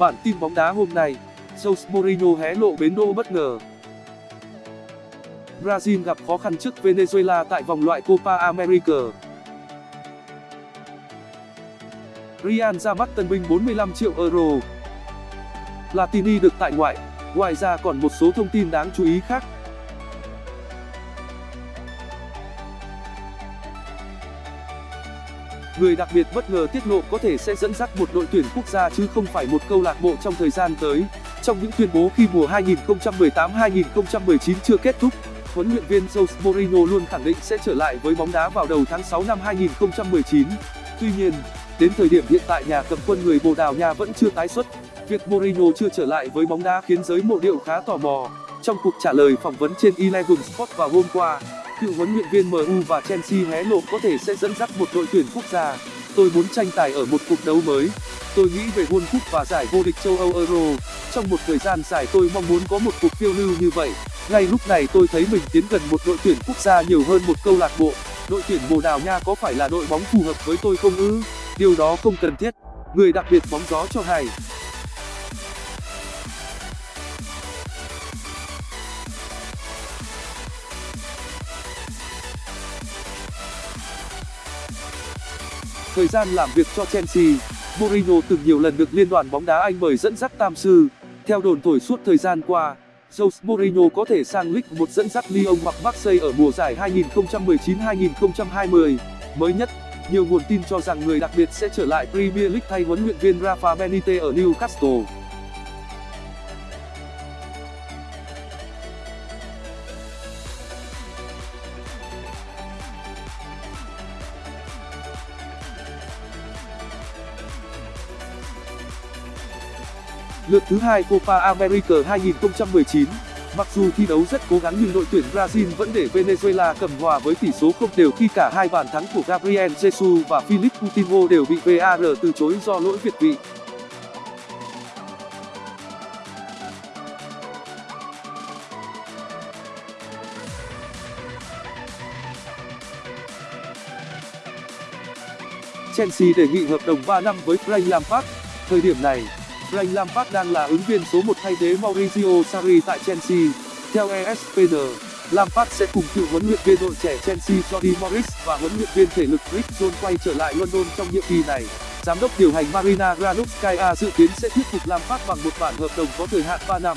Bản tin bóng đá hôm nay, Jose Mourinho hé lộ bến đỗ bất ngờ. Brazil gặp khó khăn trước Venezuela tại vòng loại Copa America. Real ra mắt tân binh 45 triệu euro. Platini được tại ngoại. Ngoài ra còn một số thông tin đáng chú ý khác. Người đặc biệt bất ngờ tiết lộ có thể sẽ dẫn dắt một đội tuyển quốc gia chứ không phải một câu lạc bộ trong thời gian tới. Trong những tuyên bố khi mùa 2018-2019 chưa kết thúc, huấn luyện viên Jose Mourinho luôn khẳng định sẽ trở lại với bóng đá vào đầu tháng 6 năm 2019. Tuy nhiên, đến thời điểm hiện tại nhà cầm quân người Bồ Đào Nha vẫn chưa tái xuất. Việc Mourinho chưa trở lại với bóng đá khiến giới mộ điệu khá tò mò. Trong cuộc trả lời phỏng vấn trên Eleven Sport vào hôm qua, cựu huấn luyện viên MU và Chelsea hé lộ có thể sẽ dẫn dắt một đội tuyển quốc gia. Tôi muốn tranh tài ở một cuộc đấu mới. Tôi nghĩ về World Cup và giải vô địch châu Âu Euro. Trong một thời gian dài, tôi mong muốn có một cuộc phiêu lưu như vậy. Ngay lúc này, tôi thấy mình tiến gần một đội tuyển quốc gia nhiều hơn một câu lạc bộ. Đội tuyển Bồ Đào Nha có phải là đội bóng phù hợp với tôi không ư? Điều đó không cần thiết. Người đặc biệt bóng gió cho hay. Thời gian làm việc cho Chelsea, Mourinho từng nhiều lần được liên đoàn bóng đá Anh mời dẫn dắt tam sư. Theo đồn thổi suốt thời gian qua, Jose Mourinho có thể sang League 1 dẫn dắt Lyon hoặc Marseille ở mùa giải 2019-2020. Mới nhất, nhiều nguồn tin cho rằng người đặc biệt sẽ trở lại Premier League thay huấn luyện viên Rafa Benitez ở Newcastle. Lượt thứ hai Copa America 2019 Mặc dù thi đấu rất cố gắng nhưng đội tuyển Brazil vẫn để Venezuela cầm hòa với tỷ số không đều khi cả hai bàn thắng của Gabriel Jesus và Philip Coutinho đều bị VAR từ chối do lỗi việt vị. Chelsea đề nghị hợp đồng 3 năm với Frank Lampard. Thời điểm này, Frank Lampard đang là ứng viên số 1 thay thế Mauricio Sarri tại Chelsea. Theo ESPN, Lampard sẽ cùng cựu huấn luyện viên đội trẻ Chelsea Jody Morris và huấn luyện viên thể lực Rick Jones quay trở lại London trong nhiệm kỳ này. Giám đốc điều hành Marina Granovskaya dự kiến sẽ thuyết phục Lampard bằng một bản hợp đồng có thời hạn 3 năm.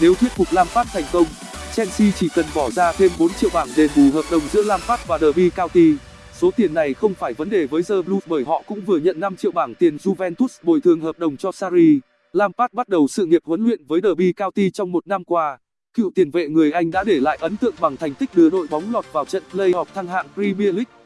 Nếu thuyết phục Lampard thành công, Chelsea chỉ cần bỏ ra thêm 4 triệu bảng đền bù hợp đồng giữa Lampard và Derby County. Số tiền này không phải vấn đề với The Blues bởi họ cũng vừa nhận 5 triệu bảng tiền Juventus bồi thường hợp đồng cho Sarri. Lampard bắt đầu sự nghiệp huấn luyện với Derby County trong một năm qua. Cựu tiền vệ người Anh đã để lại ấn tượng bằng thành tích đưa đội bóng lọt vào trận play-off thăng hạng Premier League.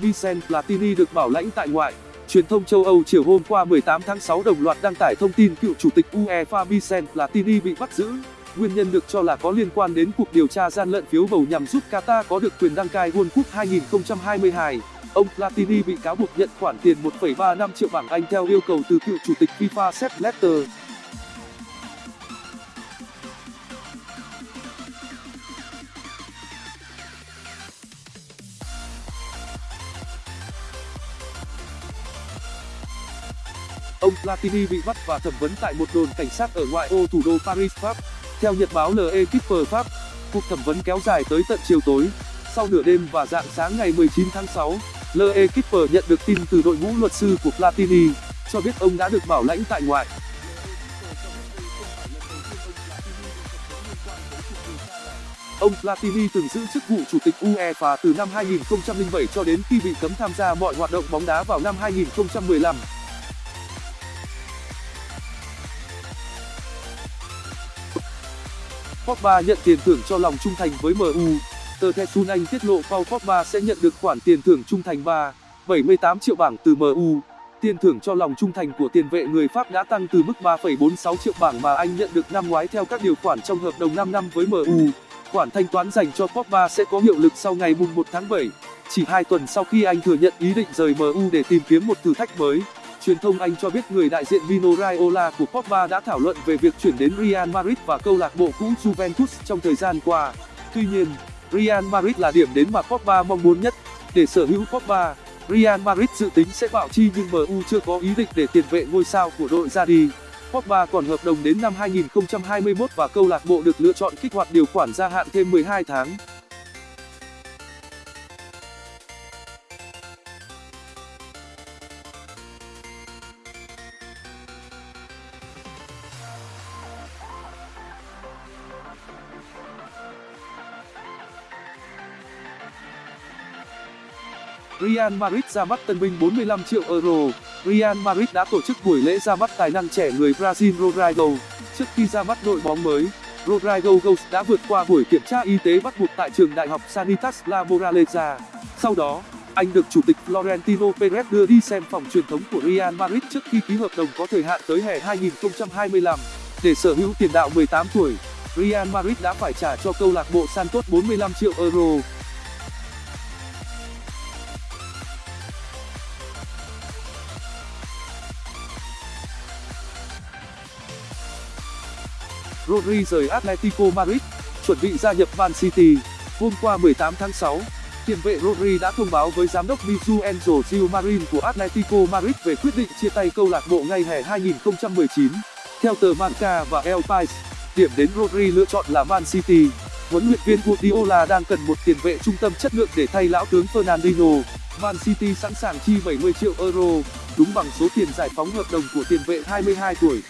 Vincent Platini được bảo lãnh tại ngoại. Truyền thông châu Âu chiều hôm qua 18 tháng 6 đồng loạt đăng tải thông tin cựu chủ tịch UEFA Vincent Platini bị bắt giữ. Nguyên nhân được cho là có liên quan đến cuộc điều tra gian lận phiếu bầu nhằm giúp Qatar có được quyền đăng cai World Cup 2022. Ông Platini bị cáo buộc nhận khoản tiền 1,35 triệu bảng Anh theo yêu cầu từ cựu chủ tịch FIFA Sepp Blatter. Ông platini bị bắt và thẩm vấn tại một đồn cảnh sát ở ngoại ô thủ đô paris, pháp. Theo nhật báo l'equipe pháp, cuộc thẩm vấn kéo dài tới tận chiều tối. Sau nửa đêm và rạng sáng ngày 19 tháng 6 l'equipe nhận được tin từ đội ngũ luật sư của platini, cho biết ông đã được bảo lãnh tại ngoại. Ông Platini từng giữ chức vụ chủ tịch UEFA từ năm 2007 cho đến khi bị cấm tham gia mọi hoạt động bóng đá vào năm 2015. Pogba nhận tiền thưởng cho lòng trung thành với MU. Tờ The Sun Anh tiết lộ Paul Pogba sẽ nhận được khoản tiền thưởng trung thành 3, 78 triệu bảng từ MU. Tiền thưởng cho lòng trung thành của tiền vệ người Pháp đã tăng từ mức 3,46 triệu bảng mà anh nhận được năm ngoái theo các điều khoản trong hợp đồng 5 năm với MU. Khoản thanh toán dành cho Pogba sẽ có hiệu lực sau ngày 1 tháng 7, chỉ 2 tuần sau khi anh thừa nhận ý định rời MU để tìm kiếm một thử thách mới. Truyền thông Anh cho biết người đại diện Mino Raiola của Pogba đã thảo luận về việc chuyển đến Real Madrid và câu lạc bộ cũ Juventus trong thời gian qua. Tuy nhiên, Real Madrid là điểm đến mà Pogba mong muốn nhất. Để sở hữu Pogba, Real Madrid dự tính sẽ bạo chi nhưng MU chưa có ý định để tiền vệ ngôi sao của đội ra đi. Pogba còn hợp đồng đến năm 2021 và câu lạc bộ được lựa chọn kích hoạt điều khoản gia hạn thêm 12 tháng. Real Madrid ra mắt tân binh 45 triệu euro Real Madrid đã tổ chức buổi lễ ra mắt tài năng trẻ người Brazil Rodrigo. Trước khi ra mắt đội bóng mới, Rodrigo Gomes đã vượt qua buổi kiểm tra y tế bắt buộc tại trường đại học Sanitas La Moraleja. Sau đó, anh được chủ tịch Florentino Perez đưa đi xem phòng truyền thống của Real Madrid trước khi ký hợp đồng có thời hạn tới hè 2025. Để sở hữu tiền đạo 18 tuổi, Real Madrid đã phải trả cho câu lạc bộ Santos 45 triệu euro. Rodri rời Atletico Madrid, chuẩn bị gia nhập Man City. Hôm qua 18 tháng 6, tiền vệ Rodri đã thông báo với giám đốc Miguel Enzo Gil của Atletico Madrid về quyết định chia tay câu lạc bộ ngay hè 2019. Theo tờ Marca và El Pais, điểm đến Rodri lựa chọn là Man City. Huấn luyện viên Guardiola đang cần một tiền vệ trung tâm chất lượng để thay lão tướng Fernandinho. Man City sẵn sàng chi 70 triệu euro, đúng bằng số tiền giải phóng hợp đồng của tiền vệ 22 tuổi.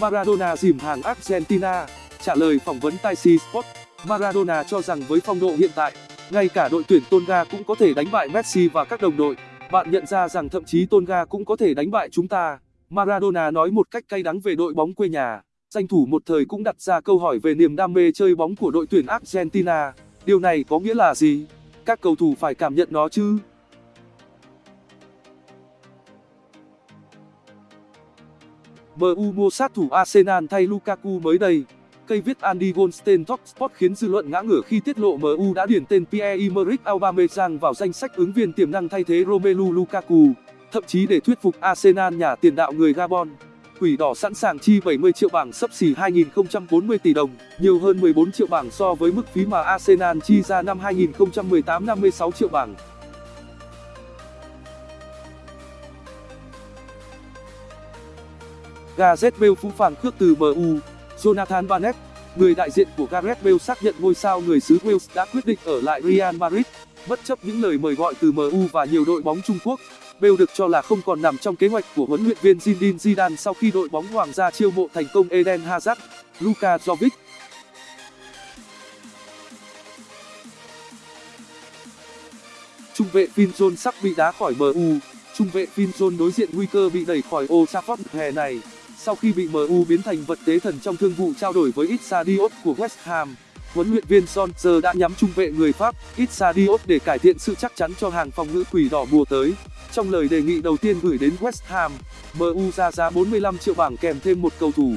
Maradona dìm hàng Argentina. Trả lời phỏng vấn Taisi Sport, Maradona cho rằng với phong độ hiện tại, ngay cả đội tuyển Tonga cũng có thể đánh bại Messi và các đồng đội. Bạn nhận ra rằng thậm chí Tonga cũng có thể đánh bại chúng ta. Maradona nói một cách cay đắng về đội bóng quê nhà. Danh thủ một thời cũng đặt ra câu hỏi về niềm đam mê chơi bóng của đội tuyển Argentina. Điều này có nghĩa là gì? Các cầu thủ phải cảm nhận nó chứ? MU mua sát thủ Arsenal thay Lukaku mới đây. Cây viết Andy Goldstein Top Sport khiến dư luận ngã ngửa khi tiết lộ MU đã điền tên Pierre-Emerick Aubameyang vào danh sách ứng viên tiềm năng thay thế Romelu Lukaku, thậm chí để thuyết phục Arsenal nhà tiền đạo người Gabon. Quỷ đỏ sẵn sàng chi 70 triệu bảng sấp xỉ 2.040 tỷ đồng, nhiều hơn 14 triệu bảng so với mức phí mà Arsenal chi ra năm 2018 56 triệu bảng. Gareth Bale phũ phàng khước từ MU Jonathan Barnett, người đại diện của Gareth Bale xác nhận ngôi sao người xứ Wales đã quyết định ở lại Real Madrid, bất chấp những lời mời gọi từ MU và nhiều đội bóng Trung Quốc. Bale được cho là không còn nằm trong kế hoạch của huấn luyện viên Zinedine Zidane sau khi đội bóng Hoàng gia chiêu mộ thành công Eden Hazard, Luka Jovic. Trung vệ Phil Jones sắp bị đá khỏi MU. Trung vệ Phil Jones đối diện nguy cơ bị đẩy khỏi Old Trafford hè này sau khi bị MU biến thành vật tế thần trong thương vụ trao đổi với Issa Diop của West Ham. Huấn luyện viên Solskjaer đã nhắm trung vệ người Pháp Issa Diop để cải thiện sự chắc chắn cho hàng phòng ngự quỷ đỏ mùa tới. Trong lời đề nghị đầu tiên gửi đến West Ham, MU ra giá 45 triệu bảng kèm thêm một cầu thủ